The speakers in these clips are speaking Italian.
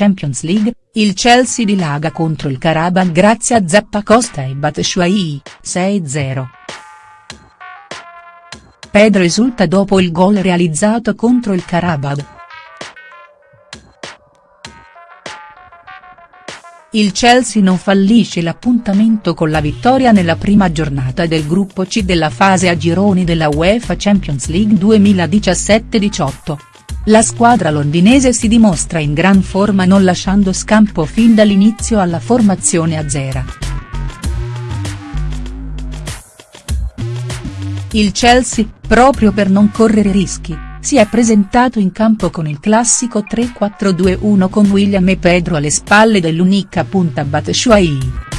Champions League, il Chelsea dilaga contro il Karabakh grazie a Zappacosta e Batshuayi, 6-0. Pedro esulta dopo il gol realizzato contro il Karabakh. Il Chelsea non fallisce l'appuntamento con la vittoria nella prima giornata del gruppo C della fase a gironi della UEFA Champions League 2017-18. La squadra londinese si dimostra in gran forma non lasciando scampo fin dall'inizio alla formazione azzera. Il Chelsea, proprio per non correre rischi, si è presentato in campo con il classico 3-4-2-1 con William e Pedro alle spalle dell'unica punta Batshuayi.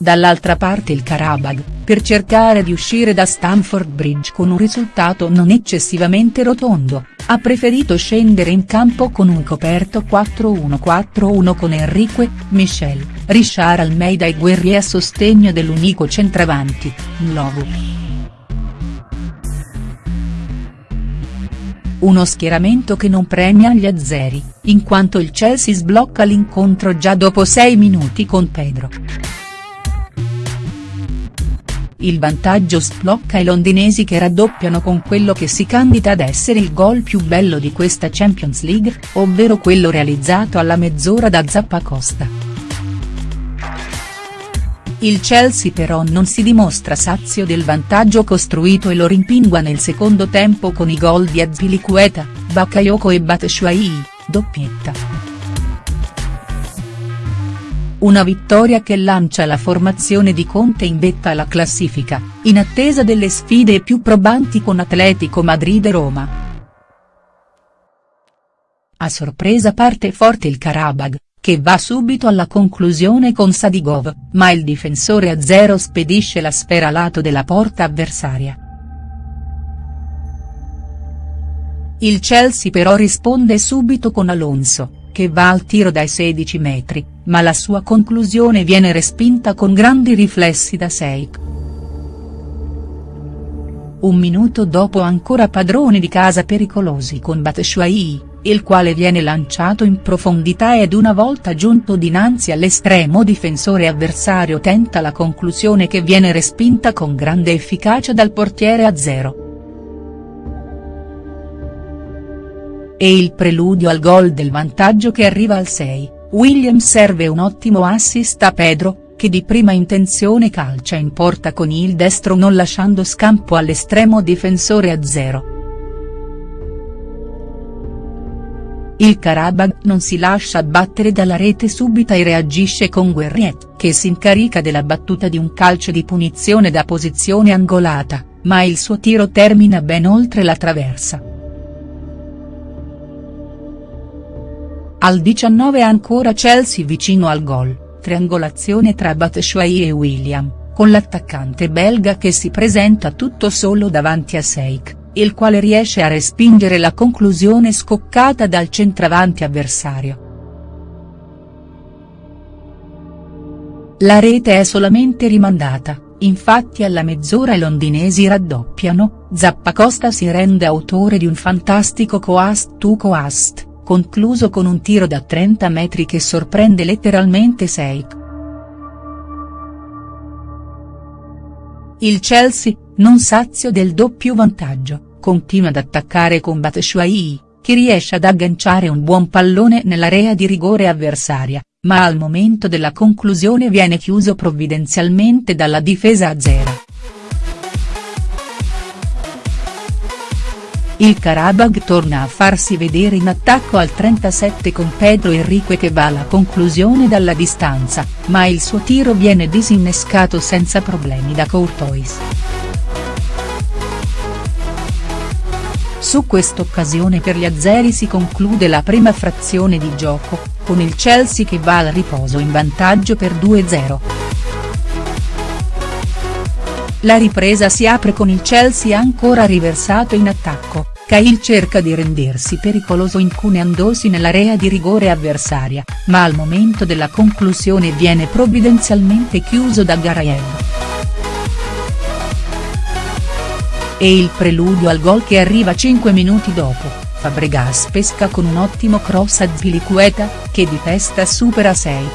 Dall'altra parte il Karabakh, per cercare di uscire da Stamford Bridge con un risultato non eccessivamente rotondo, ha preferito scendere in campo con un coperto 4-1-4-1 con Enrique, Michel, Richard Almeida e Guerrier a sostegno dell'unico centravanti, Nlovu. Uno schieramento che non premia gli azzeri, in quanto il Chelsea sblocca l'incontro già dopo 6 minuti con Pedro. Il vantaggio sblocca i londinesi che raddoppiano con quello che si candida ad essere il gol più bello di questa Champions League, ovvero quello realizzato alla mezz'ora da Zappacosta. Il Chelsea però non si dimostra sazio del vantaggio costruito e lo rimpingua nel secondo tempo con i gol di Azpilicueta, Bakayoko e Batshuayi, doppietta. Una vittoria che lancia la formazione di Conte in vetta alla classifica, in attesa delle sfide più probanti con Atletico Madrid e Roma. A sorpresa parte forte il Karabag, che va subito alla conclusione con Sadigov, ma il difensore a zero spedisce la sfera lato della porta avversaria. Il Chelsea però risponde subito con Alonso, che va al tiro dai 16 metri, ma la sua conclusione viene respinta con grandi riflessi da Seik. Un minuto dopo ancora padroni di casa pericolosi con Batshuayi, il quale viene lanciato in profondità ed una volta giunto dinanzi all'estremo difensore avversario tenta la conclusione che viene respinta con grande efficacia dal portiere a zero. E il preludio al gol del vantaggio che arriva al 6, Williams serve un ottimo assist a Pedro, che di prima intenzione calcia in porta con il destro non lasciando scampo all'estremo difensore a zero. Il Karabakh non si lascia battere dalla rete subita e reagisce con Guerriet, che si incarica della battuta di un calcio di punizione da posizione angolata, ma il suo tiro termina ben oltre la traversa. Al 19 ancora Chelsea vicino al gol, triangolazione tra Batshuayi e William, con l'attaccante belga che si presenta tutto solo davanti a Seik il quale riesce a respingere la conclusione scoccata dal centravanti avversario. La rete è solamente rimandata, infatti alla mezz'ora i londinesi raddoppiano, Zappacosta si rende autore di un fantastico coast to coast, concluso con un tiro da 30 metri che sorprende letteralmente Seik. Il Chelsea, non sazio del doppio vantaggio, continua ad attaccare con Batshuayi, che riesce ad agganciare un buon pallone nell'area di rigore avversaria, ma al momento della conclusione viene chiuso provvidenzialmente dalla difesa a zero. Il Karabakh torna a farsi vedere in attacco al 37 con Pedro Enrique che va alla conclusione dalla distanza, ma il suo tiro viene disinnescato senza problemi da Courtois. Su quest'occasione per gli azzeri si conclude la prima frazione di gioco, con il Chelsea che va al riposo in vantaggio per 2-0. La ripresa si apre con il Chelsea ancora riversato in attacco, Cahill cerca di rendersi pericoloso incuneandosi nell'area di rigore avversaria, ma al momento della conclusione viene provvidenzialmente chiuso da Garayev. e il preludio al gol che arriva 5 minuti dopo, Fabregas pesca con un ottimo cross a Zpilicueta, che di testa supera 6.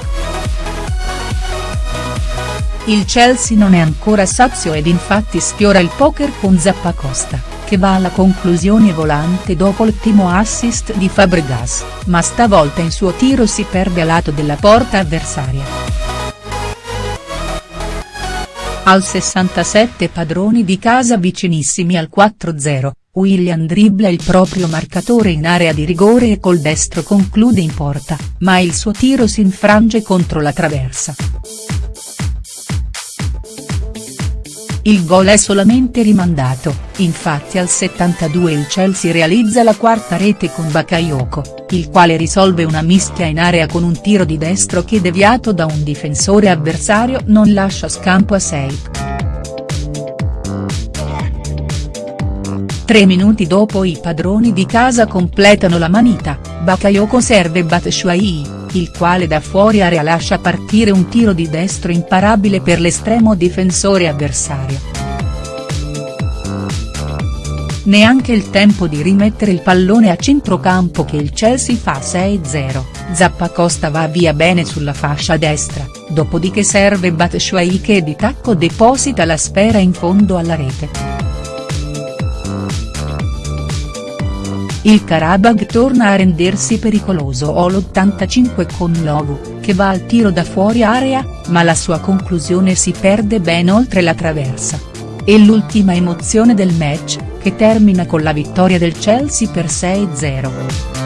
Il Chelsea non è ancora sazio ed infatti sfiora il poker con Zappacosta, che va alla conclusione volante dopo l'ottimo assist di Fabregas, ma stavolta in suo tiro si perde a lato della porta avversaria. Al 67 padroni di casa vicinissimi al 4-0, Willian dribbla il proprio marcatore in area di rigore e col destro conclude in porta, ma il suo tiro si infrange contro la traversa. Il gol è solamente rimandato, infatti al 72 il Chelsea realizza la quarta rete con Bakayoko, il quale risolve una mischia in area con un tiro di destro che deviato da un difensore avversario non lascia scampo a 6. Tre minuti dopo i padroni di casa completano la manita, Bakayoko serve Batshuayi il quale da fuori area lascia partire un tiro di destro imparabile per l'estremo difensore avversario. Neanche il tempo di rimettere il pallone a centrocampo che il Chelsea fa 6-0, Zappacosta va via bene sulla fascia destra, dopodiché serve Batshuayi che di tacco deposita la sfera in fondo alla rete. Il Karabag torna a rendersi pericoloso all'85 con Lovu, che va al tiro da fuori area, ma la sua conclusione si perde ben oltre la traversa. E l'ultima emozione del match, che termina con la vittoria del Chelsea per 6-0.